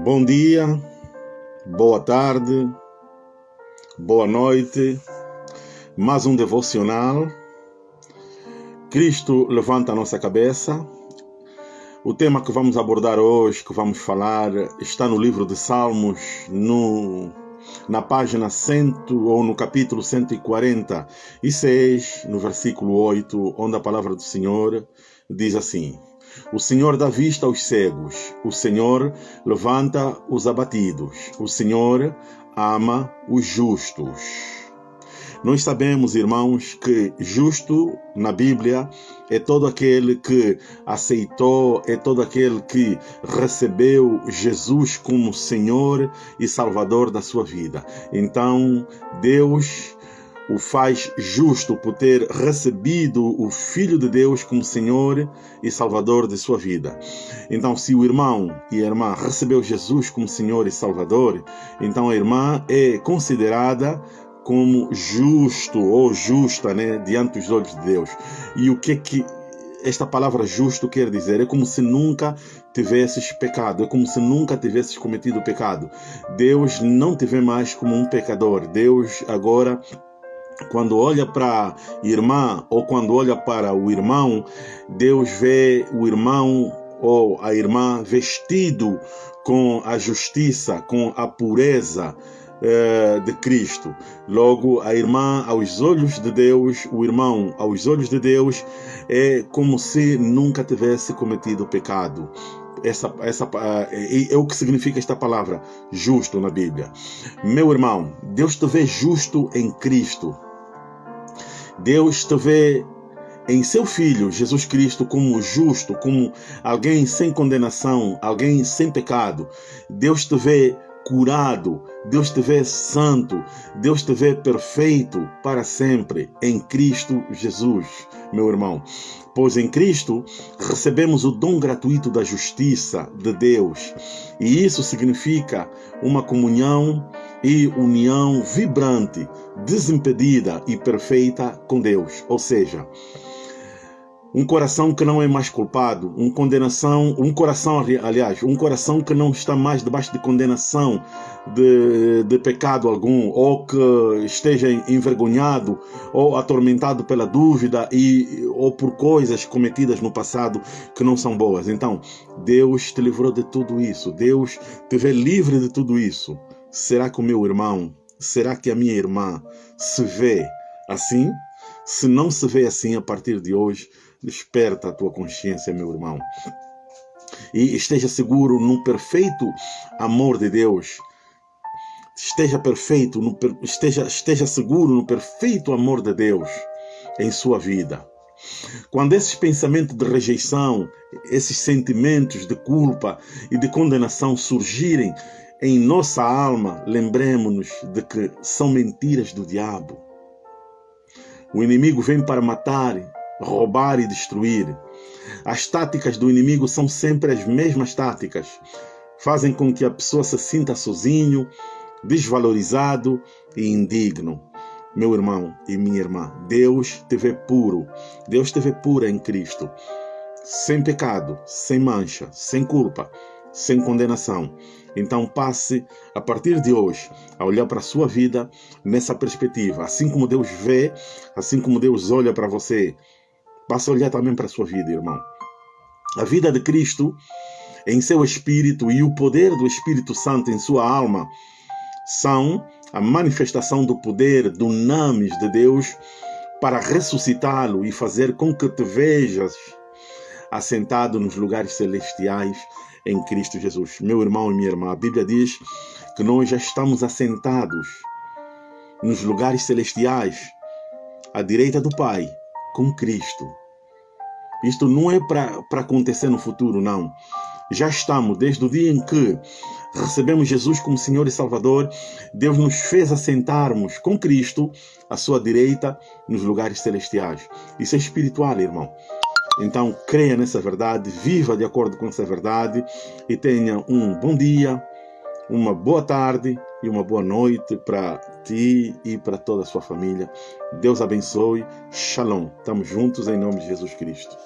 Bom dia, boa tarde, boa noite. Mais um devocional. Cristo levanta a nossa cabeça. O tema que vamos abordar hoje, que vamos falar, está no livro de Salmos, no, na página 100 ou no capítulo 146, no versículo 8, onde a palavra do Senhor diz assim: o Senhor dá vista aos cegos, o Senhor levanta os abatidos, o Senhor ama os justos. Nós sabemos, irmãos, que justo na Bíblia é todo aquele que aceitou, é todo aquele que recebeu Jesus como Senhor e Salvador da sua vida. Então, Deus o faz justo por ter recebido o Filho de Deus como Senhor e Salvador de sua vida. Então, se o irmão e a irmã recebeu Jesus como Senhor e Salvador, então a irmã é considerada como justo ou justa né, diante dos olhos de Deus. E o que é que esta palavra justo quer dizer? É como se nunca tivesses pecado, é como se nunca tivesses cometido pecado. Deus não te vê mais como um pecador. Deus agora quando olha para a irmã ou quando olha para o irmão, Deus vê o irmão ou a irmã vestido com a justiça, com a pureza eh, de Cristo. Logo, a irmã, aos olhos de Deus, o irmão, aos olhos de Deus, é como se nunca tivesse cometido pecado essa, essa, é, é o que significa esta palavra, justo na Bíblia. Meu irmão, Deus te vê justo em Cristo. Deus te vê em seu Filho, Jesus Cristo, como justo, como alguém sem condenação, alguém sem pecado. Deus te vê curado, Deus te vê santo, Deus te vê perfeito para sempre em Cristo Jesus, meu irmão. Pois em Cristo recebemos o dom gratuito da justiça de Deus, e isso significa uma comunhão e união vibrante, desimpedida e perfeita com Deus. Ou seja, um coração que não é mais culpado, um condenação, um coração, aliás, um coração que não está mais debaixo de condenação de, de pecado algum, ou que esteja envergonhado ou atormentado pela dúvida e ou por coisas cometidas no passado que não são boas. Então, Deus te livrou de tudo isso. Deus te vê livre de tudo isso. Será que o meu irmão, será que a minha irmã se vê assim? Se não se vê assim a partir de hoje, Desperta a tua consciência, meu irmão. E esteja seguro no perfeito amor de Deus. Esteja perfeito, no, esteja, esteja seguro no perfeito amor de Deus em sua vida. Quando esses pensamentos de rejeição, esses sentimentos de culpa e de condenação surgirem em nossa alma, lembremos-nos de que são mentiras do diabo. O inimigo vem para matar, roubar e destruir. As táticas do inimigo são sempre as mesmas táticas. Fazem com que a pessoa se sinta sozinho, desvalorizado e indigno. Meu irmão e minha irmã, Deus te vê puro. Deus te vê pura em Cristo. Sem pecado, sem mancha, sem culpa, sem condenação. Então passe a partir de hoje a olhar para a sua vida nessa perspectiva. Assim como Deus vê, assim como Deus olha para você, Passa a olhar também para a sua vida, irmão. A vida de Cristo em seu espírito e o poder do Espírito Santo em sua alma são a manifestação do poder do names de Deus para ressuscitá-lo e fazer com que te vejas assentado nos lugares celestiais em Cristo Jesus. Meu irmão e minha irmã, a Bíblia diz que nós já estamos assentados nos lugares celestiais à direita do Pai com Cristo. Isto não é para acontecer no futuro, não. Já estamos, desde o dia em que recebemos Jesus como Senhor e Salvador, Deus nos fez assentarmos com Cristo à sua direita nos lugares celestiais. Isso é espiritual, irmão. Então, creia nessa verdade, viva de acordo com essa verdade e tenha um bom dia, uma boa tarde e uma boa noite para ti e para toda a sua família. Deus abençoe. Shalom. Estamos juntos em nome de Jesus Cristo.